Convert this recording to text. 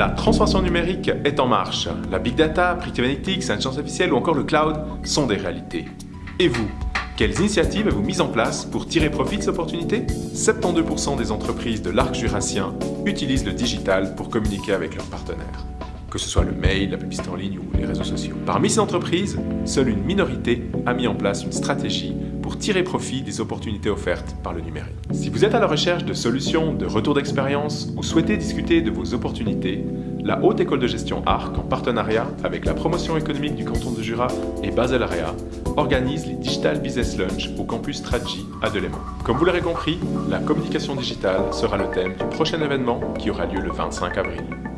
La transformation numérique est en marche. La big data, predictive analytics, l'intelligence artificielle ou encore le cloud sont des réalités. Et vous quelles initiatives avez-vous mises en place pour tirer profit de ces opportunités? 72% des entreprises de l'arc jurassien utilisent le digital pour communiquer avec leurs partenaires, que ce soit le mail, la publicité en ligne ou les réseaux sociaux. Parmi ces entreprises, seule une minorité a mis en place une stratégie pour tirer profit des opportunités offertes par le numérique. Si vous êtes à la recherche de solutions, de retours d'expérience ou souhaitez discuter de vos opportunités, la Haute École de Gestion ARC, en partenariat avec la promotion économique du canton de Jura et Basel Area, organise les Digital Business Lunch au campus Stradji à Delémont. Comme vous l'aurez compris, la communication digitale sera le thème du prochain événement qui aura lieu le 25 avril.